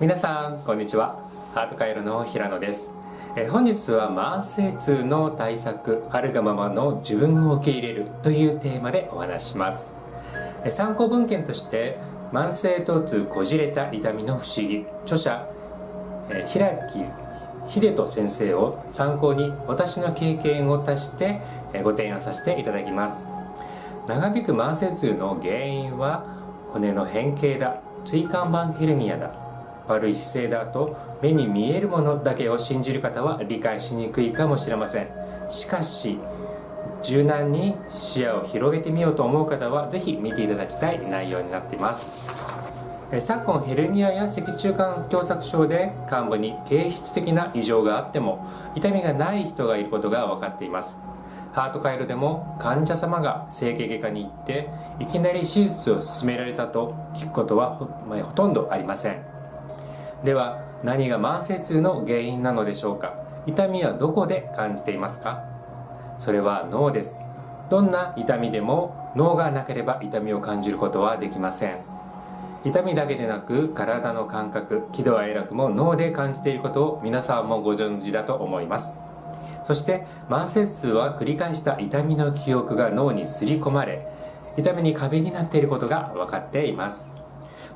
皆さんこんにちは。ハートカイロの平野です。え本日は慢性痛の対策あるがままの自分を受け入れるというテーマでお話します。え参考文献として慢性疼痛こじれた痛みの不思議著者え平木秀人先生を参考に私の経験を足してご提案させていただきます。長引く慢性痛の原因は骨の変形だ椎間板ヘルニアだ悪い姿勢だと目に見えるものだけを信じる方は理解しにくいかもしれません。しかし柔軟に視野を広げてみようと思う方は是非見ていただきたい内容になっています。昨今ヘルニアや脊柱管狭窄症で患部に形質的な異常があっても痛みがない人がいることが分かっています。ハート回路でも患者様が整形外科に行っていきなり手術を勧められたと聞くことはほとんどありません。では何が慢性痛の原因なのでしょうか？痛みはどこで感じていますか？それは脳です。どんな痛みでも脳がなければ痛みを感じることはできません。痛みだけでなく体の感覚喜怒哀楽も脳で感じていることを皆さんもご存知だと思います。そして慢性痛は繰り返した痛みの記憶が脳にすり込まれ痛みに過敏になっていることが分かっています。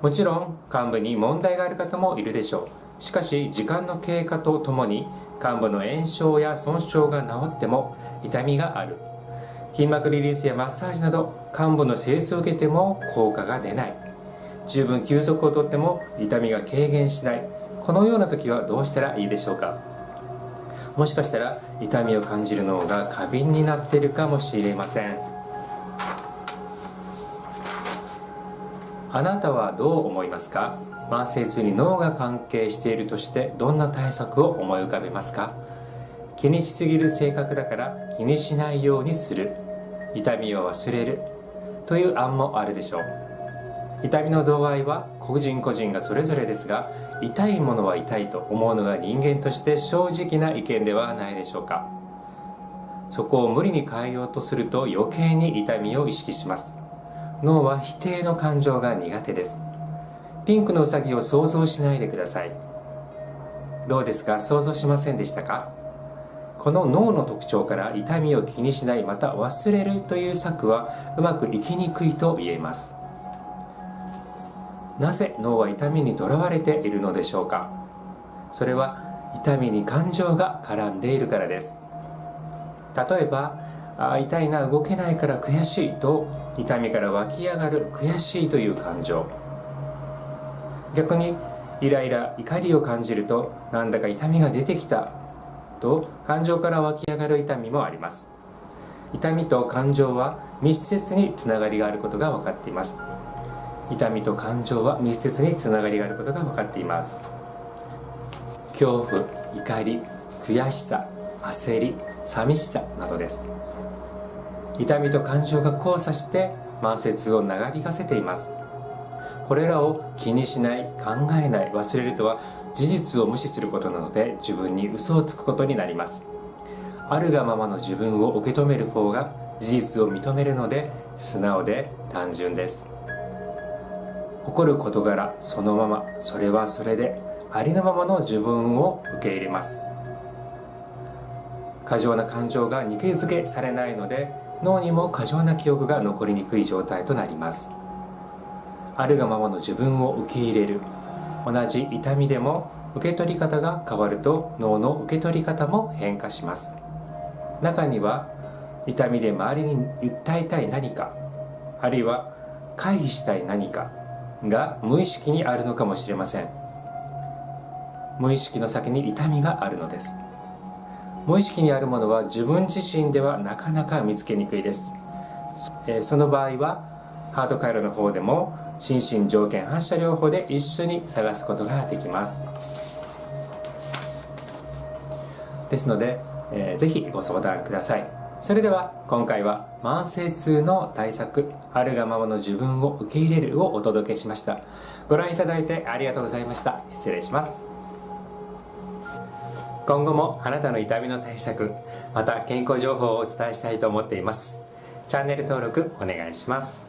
もちろん患部に問題がある方もいるでしょう。しかし時間の経過とともに患部の炎症や損傷が治っても痛みがある。筋膜リリースやマッサージなど患部の清掃を受けても効果が出ない。十分休息をとっても痛みが軽減しない。このような時はどうしたらいいでしょうか。もしかしたら痛みを感じる脳が過敏になっているかもしれません。あなたはどう思いますか？慢性痛に脳が関係しているとしてどんな対策を思い浮かべますか？気にしすぎる性格だから気にしないようにする。痛みを忘れる。という案もあるでしょう。痛みの度合いは個人個人がそれぞれですが痛いものは痛いと思うのが人間として正直な意見ではないでしょうか。そこを無理に変えようとすると余計に痛みを意識します。脳は否定の感情が苦手です。ピンクのうさぎを想像しないでください。どうですか？想像しませんでしたか？この脳の特徴から痛みを気にしないまた忘れるという策はうまくいきにくいと言えます。なぜ脳は痛みにとらわれているのでしょうか？それは痛みに感情が絡んでいるからです。例えばあ痛いな動けないから悔しいと痛みから湧き上がる悔しいという感情。逆にイライラ怒りを感じるとなんだか痛みが出てきたと感情から湧き上がる痛みもあります。痛みと感情は密接につながりがあることが分かっています。痛みと感情は密接につながりがあることが分かっています。恐怖怒り悔しさ焦り寂しさなどです。痛みと感情が交差して慢性痛を長引かせています。これらを気にしない考えない忘れるとは事実を無視することなので自分に嘘をつくことになります。あるがままの自分を受け止める方が事実を認めるので素直で単純です。起こる事柄そのままそれはそれでありのままの自分を受け入れます。過剰な感情が肉付けされないので脳にも過剰な記憶が残りにくい状態となります。あるがままの自分を受け入れる。同じ痛みでも受け取り方が変わると脳の受け取り方も変化します。中には痛みで周りに訴えたい何かあるいは回避したい何かが無意識にあるのかもしれません。無意識の先に痛みがあるのです。無意識にあるものは自分自身ではなかなか見つけにくいです、えその場合はハート回路の方でも心身条件反射療法で一緒に探すことができます。ですので、えー、ぜひご相談ください。それでは今回は慢性痛の対策あるがままの自分を受け入れるをお届けしました。ご覧いただいてありがとうございました。失礼します。今後もあなたの痛みの対策また健康情報をお伝えしたいと思っています。チャンネル登録お願いします。